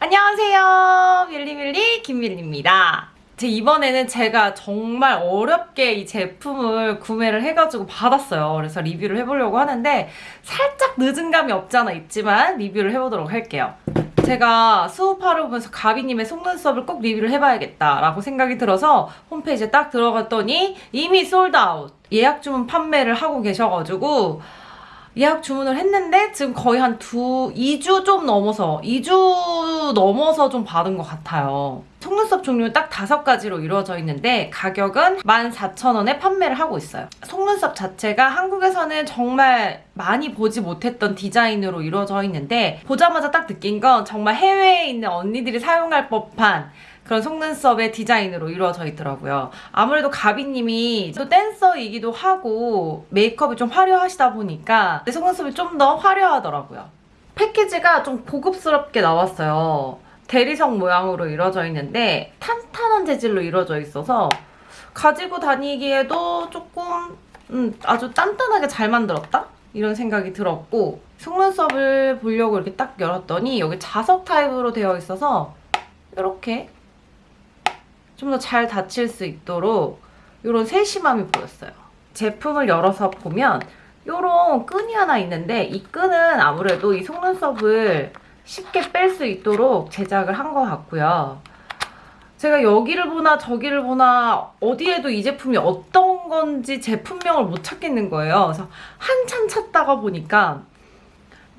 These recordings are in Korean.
안녕하세요. 밀리밀리 김밀리입니다. 제 이번에는 제가 정말 어렵게 이 제품을 구매를 해가지고 받았어요. 그래서 리뷰를 해보려고 하는데 살짝 늦은 감이 없지 않아 있지만 리뷰를 해보도록 할게요. 제가 수업하러 오면서 가비님의 속눈썹을 꼭 리뷰를 해봐야겠다라고 생각이 들어서 홈페이지에 딱 들어갔더니 이미 솔드아웃 예약 주문 판매를 하고 계셔가지고 예약 주문을 했는데 지금 거의 한 두, 2주 좀 넘어서 2주 넘어서 좀 받은 것 같아요. 속눈썹 종류는 딱 다섯 가지로 이루어져 있는데 가격은 14,000원에 판매를 하고 있어요. 속눈썹 자체가 한국에서는 정말 많이 보지 못했던 디자인으로 이루어져 있는데 보자마자 딱 느낀 건 정말 해외에 있는 언니들이 사용할 법한 그런 속눈썹의 디자인으로 이루어져 있더라고요. 아무래도 가비님이 또 댄서이기도 하고 메이크업이 좀 화려하시다 보니까 내 속눈썹이 좀 더 화려하더라고요. 패키지가 좀 고급스럽게 나왔어요. 대리석 모양으로 이루어져 있는데 탄탄한 재질로 이루어져 있어서 가지고 다니기에도 조금 음, 아주 단단하게 잘 만들었다? 이런 생각이 들었고 속눈썹을 보려고 이렇게 딱 열었더니 여기 자석 타입으로 되어 있어서 이렇게 좀 더 잘 닫힐 수 있도록 이런 세심함이 보였어요. 제품을 열어서 보면 이런 끈이 하나 있는데 이 끈은 아무래도 이 속눈썹을 쉽게 뺄 수 있도록 제작을 한 것 같고요. 제가 여기를 보나 저기를 보나 어디에도 이 제품이 어떤 건지 제품명을 못 찾겠는 거예요. 그래서 한참 찾다가 보니까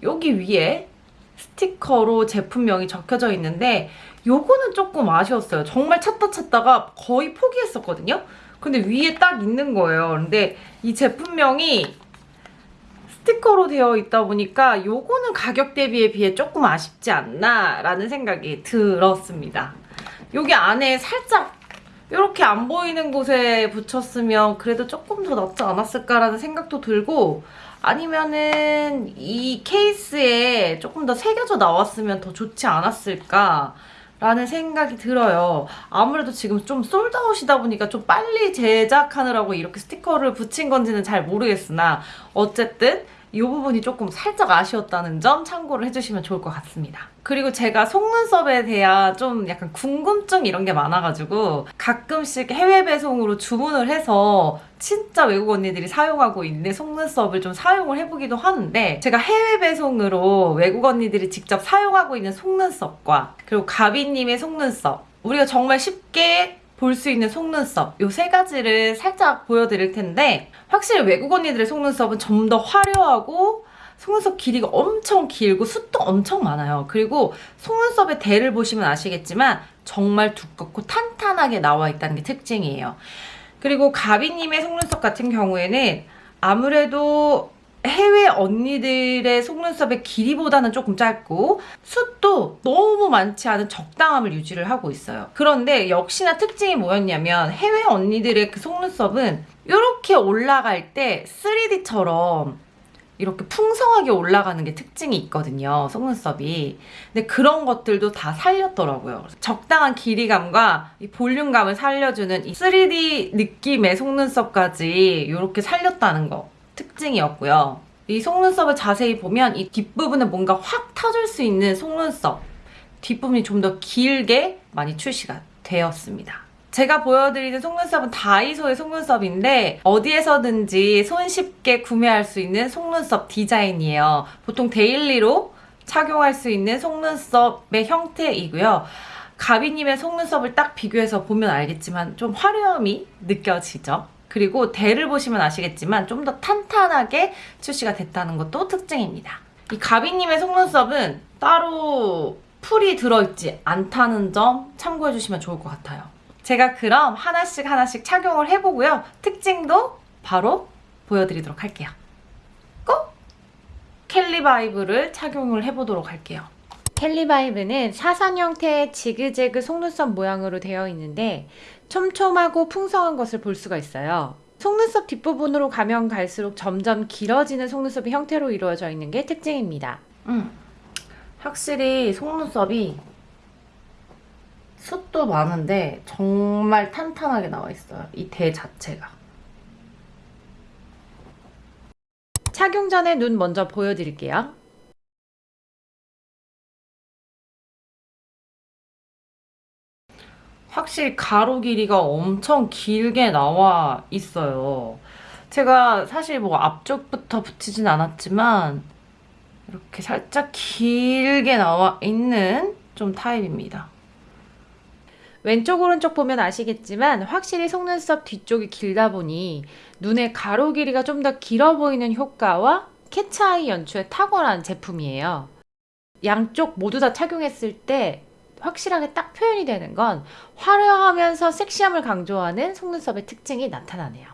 여기 위에 스티커로 제품명이 적혀져 있는데 요거는 조금 아쉬웠어요. 정말 찾다 찾다가 거의 포기했었거든요. 근데 위에 딱 있는 거예요. 근데 이 제품명이 스티커로 되어 있다 보니까 요거는 가격 대비에 비해 조금 아쉽지 않나 라는 생각이 들었습니다. 여기 안에 살짝 이렇게 안 보이는 곳에 붙였으면 그래도 조금 더 낫지 않았을까라는 생각도 들고 아니면은 이 케이스에 조금 더 새겨져 나왔으면 더 좋지 않았을까 라는 생각이 들어요. 아무래도 지금 좀 솔드아웃이다 보니까 좀 빨리 제작하느라고 이렇게 스티커를 붙인 건지는 잘 모르겠으나 어쨌든 이 부분이 조금 살짝 아쉬웠다는 점 참고를 해주시면 좋을 것 같습니다. 그리고 제가 속눈썹에 대한 좀 약간 궁금증 이런 게 많아가지고 가끔씩 해외 배송으로 주문을 해서 진짜 외국 언니들이 사용하고 있는 속눈썹을 좀 사용을 해보기도 하는데 제가 해외 배송으로 외국 언니들이 직접 사용하고 있는 속눈썹과 그리고 가비님의 속눈썹 우리가 정말 쉽게 볼 수 있는 속눈썹 요세 가지를 살짝 보여드릴 텐데 확실히 외국 언니들의 속눈썹은 좀 더 화려하고 속눈썹 길이가 엄청 길고 숱도 엄청 많아요. 그리고 속눈썹의 대를 보시면 아시겠지만 정말 두껍고 탄탄하게 나와 있다는 게 특징이에요. 그리고 가비님의 속눈썹 같은 경우에는 아무래도 해외 언니들의 속눈썹의 길이보다는 조금 짧고 숱도 너무 많지 않은 적당함을 유지를 하고 있어요. 그런데 역시나 특징이 뭐였냐면 해외 언니들의 그 속눈썹은 이렇게 올라갈 때 3D처럼 이렇게 풍성하게 올라가는 게 특징이 있거든요. 속눈썹이. 근데 그런 것들도 다 살렸더라고요. 적당한 길이감과 이 볼륨감을 살려주는 이 3D 느낌의 속눈썹까지 이렇게 살렸다는 거. 특징이었고요. 이 속눈썹을 자세히 보면 이 뒷부분에 뭔가 확 터질 수 있는 속눈썹 뒷부분이 좀 더 길게 많이 출시가 되었습니다. 제가 보여드리는 속눈썹은 다이소의 속눈썹인데 어디에서든지 손쉽게 구매할 수 있는 속눈썹 디자인이에요. 보통 daily로 착용할 수 있는 속눈썹의 형태이고요. 가비님의 속눈썹을 딱 비교해서 보면 알겠지만 좀 화려함이 느껴지죠? 그리고 대를 보시면 아시겠지만 좀 더 탄탄하게 출시가 됐다는 것도 특징입니다. 이 가비님의 속눈썹은 따로 풀이 들어있지 않다는 점 참고해주시면 좋을 것 같아요. 제가 그럼 하나씩 하나씩 착용을 해보고요. 특징도 바로 보여드리도록 할게요. 꼭 캘리바이브를 착용을 해보도록 할게요. 캘리바이브는 사선 형태의 지그재그 속눈썹 모양으로 되어 있는데 촘촘하고 풍성한 것을 볼 수가 있어요. 속눈썹 뒷부분으로 가면 갈수록 점점 길어지는 속눈썹의 형태로 이루어져 있는 게 특징입니다. 음, 확실히 속눈썹이 숱도 많은데 정말 탄탄하게 나와 있어요. 이 대 자체가. 착용 전에 눈 먼저 보여드릴게요. 확실히 가로 길이가 엄청 길게 나와 있어요. 제가 사실 뭐 앞쪽부터 붙이진 않았지만 이렇게 살짝 길게 나와 있는 좀 타입입니다. 왼쪽 오른쪽 보면 아시겠지만 확실히 속눈썹 뒤쪽이 길다 보니 눈의 가로 길이가 좀 더 길어 보이는 효과와 캐치아이 연출에 탁월한 제품이에요. 양쪽 모두 다 착용했을 때 확실하게 딱 표현이 되는 건 화려하면서 섹시함을 강조하는 속눈썹의 특징이 나타나네요.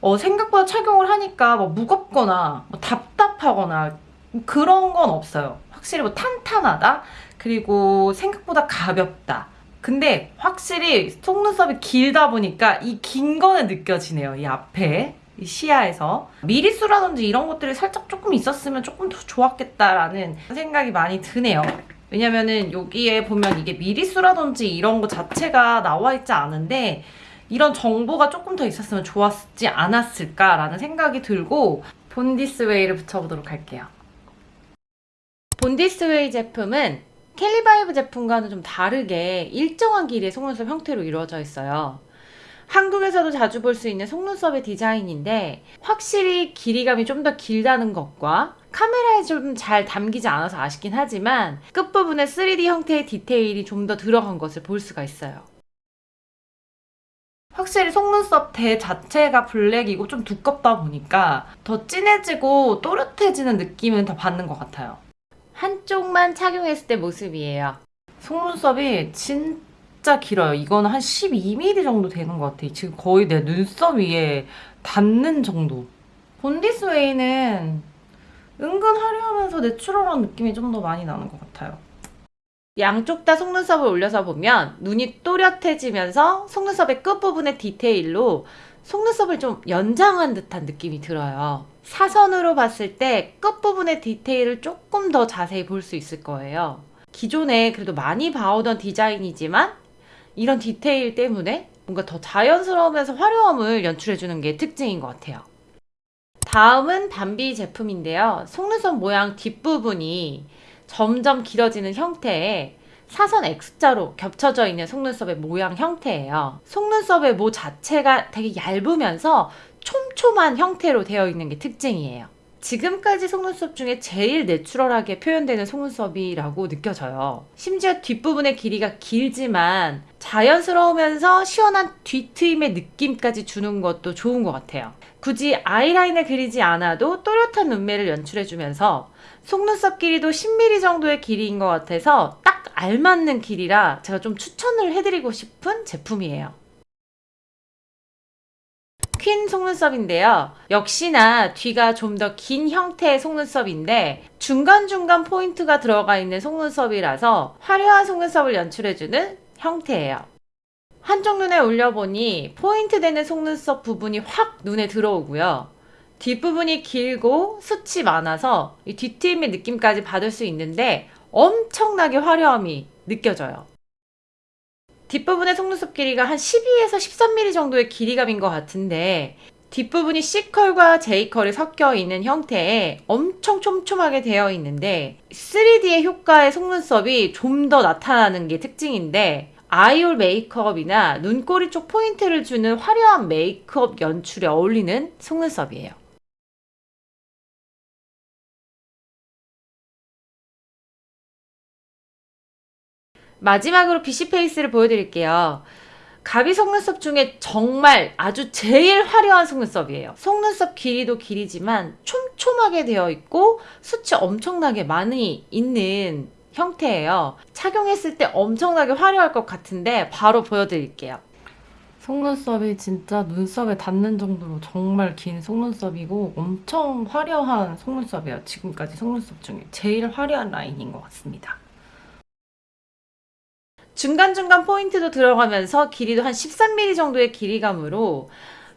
어, 생각보다 착용을 하니까 뭐 무겁거나 뭐 답답하거나 그런 건 없어요. 확실히 뭐 탄탄하다. 그리고 생각보다 가볍다. 근데 확실히 속눈썹이 길다 보니까 이 긴 거는 느껴지네요. 이 앞에. 이 시야에서 미리수라든지 이런 것들이 살짝 조금 있었으면 조금 더 좋았겠다라는 생각이 많이 드네요. 왜냐면은 여기에 보면 이게 미리수라든지 이런 거 자체가 나와 있지 않은데 이런 정보가 조금 더 있었으면 좋았지 않았을까라는 생각이 들고 본디스웨이를 붙여보도록 할게요. 본디스웨이 제품은 캘리바이브 제품과는 좀 다르게 일정한 길이의 속눈썹 형태로 이루어져 있어요. 한국에서도 자주 볼 수 있는 속눈썹의 디자인인데 확실히 길이감이 좀 더 길다는 것과 카메라에 좀 잘 담기지 않아서 아쉽긴 하지만 끝부분에 3D 형태의 디테일이 좀 더 들어간 것을 볼 수가 있어요. 확실히 속눈썹 대 자체가 블랙이고 좀 두껍다 보니까 더 진해지고 또렷해지는 느낌은 더 받는 것 같아요. 한쪽만 착용했을 때 모습이에요. 속눈썹이 진 짜 길어요. 이거는 한 12mm 정도 되는 것 같아요. 지금 거의 내 눈썹 위에 닿는 정도. 본디스웨이는 은근 화려하면서 내추럴한 느낌이 좀 더 많이 나는 것 같아요. 양쪽 다 속눈썹을 올려서 보면 눈이 또렷해지면서 속눈썹의 끝부분의 디테일로 속눈썹을 좀 연장한 듯한 느낌이 들어요. 사선으로 봤을 때 끝부분의 디테일을 조금 더 자세히 볼 수 있을 거예요. 기존에 그래도 많이 봐오던 디자인이지만 이런 디테일 때문에 뭔가 더 자연스러우면서 화려함을 연출해주는 게 특징인 것 같아요. 다음은 밤비 제품인데요. 속눈썹 모양 뒷부분이 점점 길어지는 형태의 사선 X자로 겹쳐져 있는 속눈썹의 모양 형태예요. 속눈썹의 모 자체가 되게 얇으면서 촘촘한 형태로 되어 있는 게 특징이에요. 지금까지 속눈썹 중에 제일 내추럴하게 표현되는 속눈썹이라고 느껴져요. 심지어 뒷부분의 길이가 길지만 자연스러우면서 시원한 뒤트임의 느낌까지 주는 것도 좋은 것 같아요. 굳이 아이라인을 그리지 않아도 또렷한 눈매를 연출해주면서 속눈썹 길이도 10mm 정도의 길이인 것 같아서 딱 알맞는 길이라 제가 좀 추천을 해드리고 싶은 제품이에요. 퀸 속눈썹인데요. 역시나 뒤가 좀 더 긴 형태의 속눈썹인데 중간중간 포인트가 들어가 있는 속눈썹이라서 화려한 속눈썹을 연출해주는 형태예요. 한쪽 눈에 올려보니 포인트 되는 속눈썹 부분이 확 눈에 들어오고요. 뒷부분이 길고 숱이 많아서 이 뒤트임의 느낌까지 받을 수 있는데 엄청나게 화려함이 느껴져요. 뒷부분의 속눈썹 길이가 한 12에서 13mm 정도의 길이감인 것 같은데 뒷부분이 C컬과 J컬이 섞여 있는 형태에 엄청 촘촘하게 되어 있는데 3D의 효과의 속눈썹이 좀 더 나타나는 게 특징인데 아이올 메이크업이나 눈꼬리 쪽 포인트를 주는 화려한 메이크업 연출에 어울리는 속눈썹이에요. 마지막으로 BC 페이스를 보여드릴게요. 가비 속눈썹 중에 정말 아주 제일 화려한 속눈썹이에요. 속눈썹 길이도 길이지만 촘촘하게 되어 있고 숱이 엄청나게 많이 있는 형태예요. 착용했을 때 엄청나게 화려할 것 같은데 바로 보여드릴게요. 속눈썹이 진짜 눈썹에 닿는 정도로 정말 긴 속눈썹이고 엄청 화려한 속눈썹이에요. 지금까지 속눈썹 중에 제일 화려한 라인인 것 같습니다. 중간중간 포인트도 들어가면서 길이도 한 13mm 정도의 길이감으로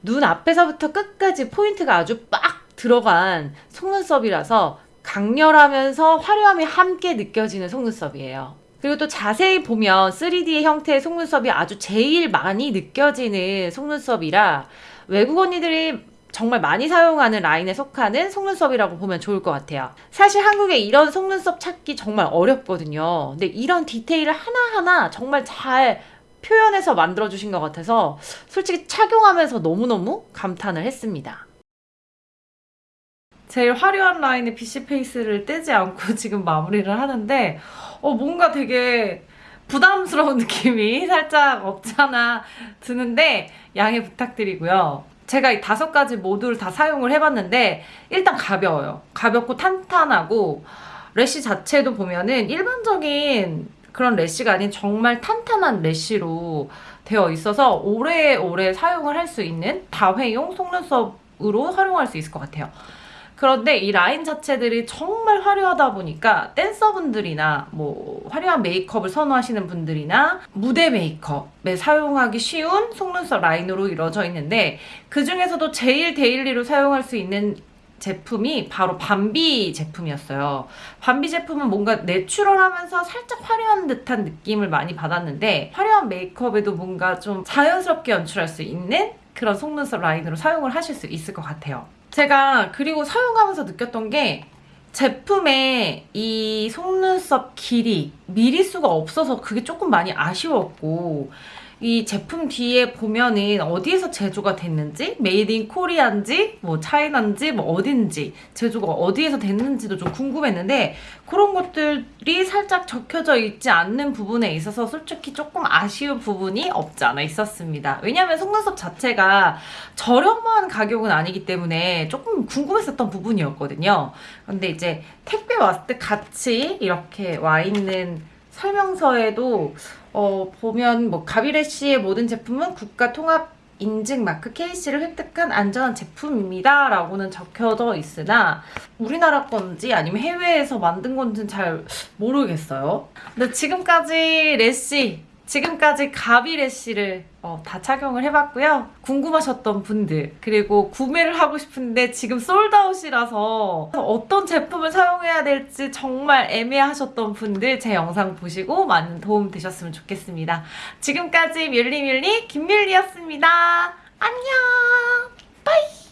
눈 앞에서부터 끝까지 포인트가 아주 빡 들어간 속눈썹이라서 강렬하면서 화려함이 함께 느껴지는 속눈썹이에요. 그리고 또 자세히 보면 3D의 형태의 속눈썹이 아주 제일 많이 느껴지는 속눈썹이라 외국 언니들이 정말 많이 사용하는 라인에 속하는 속눈썹이라고 보면 좋을 것 같아요. 사실 한국에 이런 속눈썹 찾기 정말 어렵거든요. 근데 이런 디테일을 하나하나 정말 잘 표현해서 만들어주신 것 같아서 솔직히 착용하면서 너무너무 감탄을 했습니다. 제일 화려한 라인의 PC 페이스를 떼지 않고 지금 마무리를 하는데 어 뭔가 되게 부담스러운 느낌이 살짝 없잖아 드는데 양해 부탁드리고요. 제가 이 다섯 가지 모두를 다 사용을 해봤는데 일단 가벼워요. 가볍고 탄탄하고 래쉬 자체도 보면은 일반적인 그런 래쉬가 아닌 정말 탄탄한 래쉬로 되어 있어서 오래오래 사용을 할 수 있는 다회용 속눈썹으로 활용할 수 있을 것 같아요. 그런데 이 라인 자체들이 정말 화려하다 보니까 댄서분들이나 뭐 화려한 메이크업을 선호하시는 분들이나 무대 메이크업에 사용하기 쉬운 속눈썹 라인으로 이루어져 있는데 그 중에서도 제일 daily로 사용할 수 있는 제품이 바로 밤비 제품이었어요. 밤비 제품은 뭔가 natural하면서 살짝 화려한 듯한 느낌을 많이 받았는데 화려한 메이크업에도 뭔가 좀 자연스럽게 연출할 수 있는 그런 속눈썹 라인으로 사용을 하실 수 있을 것 같아요. 제가 그리고 사용하면서 느꼈던 게 제품에 이 속눈썹 길이 미리수가 없어서 그게 조금 많이 아쉬웠고 이 제품 뒤에 보면은 어디에서 제조가 됐는지 made in Korea인지 뭐 China인지 뭐 어딘지 제조가 어디에서 됐는지도 좀 궁금했는데 그런 것들이 살짝 적혀져 있지 않는 부분에 있어서 솔직히 조금 아쉬운 부분이 없지 않아 있었습니다. 왜냐하면 속눈썹 자체가 저렴한 가격은 아니기 때문에 조금 궁금했었던 부분이었거든요. 근데 이제 택배 왔을 때 같이 이렇게 와 있는 설명서에도 어, 보면 뭐 가비레시의 모든 제품은 국가 통합 인증 마크 KC를 획득한 안전한 제품입니다. 라고는 적혀져 있으나 우리나라 건지 아니면 해외에서 만든 건지는 잘 모르겠어요. 근데 지금까지 레시, 지금까지 가비 레시를 어, 다 착용을 해봤고요. 궁금하셨던 분들, 그리고 구매를 하고 싶은데 지금 솔드아웃이라서 어떤 제품을 사용해야 될지 정말 애매하셨던 분들 제 영상 보시고 많은 도움 되셨으면 좋겠습니다. 지금까지 뮬리뮬리 김밀리였습니다. 안녕! 빠이!